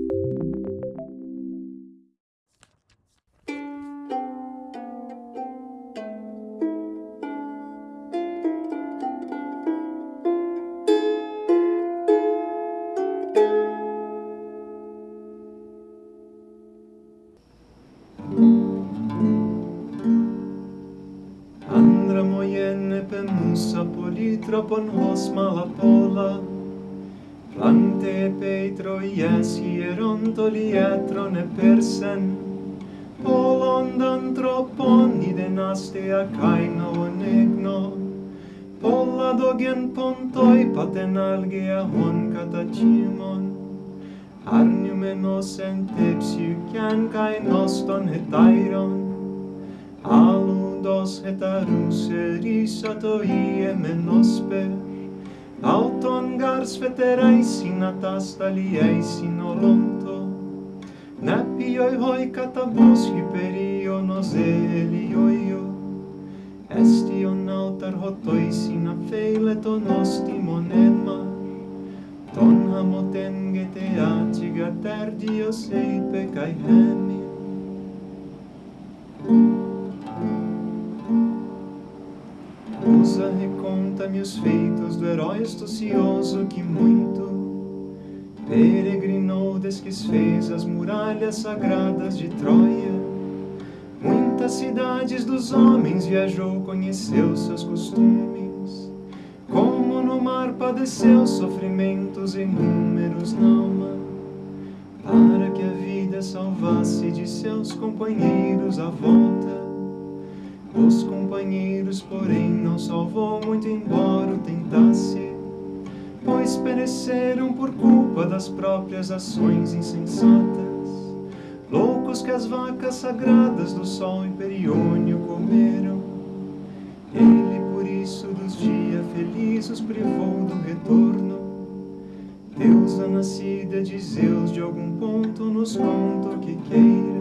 Άντρα μου γέννη πενούσα πολύ τρόπον ως Plante peitroias hierontoliatron epersen, Polondan tropon iden astea caino negno. Polla dogen pontoi paten algea hon catacimon. Arnium enos entepsiukian cae noston hetairon, Alundos hetarus erisato ie menosper, auton ars feterai sin atastaliei sin olonto napioi hoi katabos hyperio nos elioio. Estion altar hotois in afeileton ostimon emma ton hamoten getea cigater dios eipe cae hemi. Usa reconta-me os feitos do herói astucioso que muito peregrinou desde fez as muralhas sagradas de Troia. Muitas cidades dos homens viajou, conheceu seus costumes. Como no mar padeceu sofrimentos inúmeros na alma, para que a vida salvasse de seus companheiros a volta os companheiros, porém, não salvou muito, embora o tentasse, pois pereceram por culpa das próprias ações insensatas, loucos que as vacas sagradas do sol imperiônio comeram. Ele, por isso, dos dias felizes os privou do retorno. Deus, nascida de Zeus, de algum ponto nos conta o que queira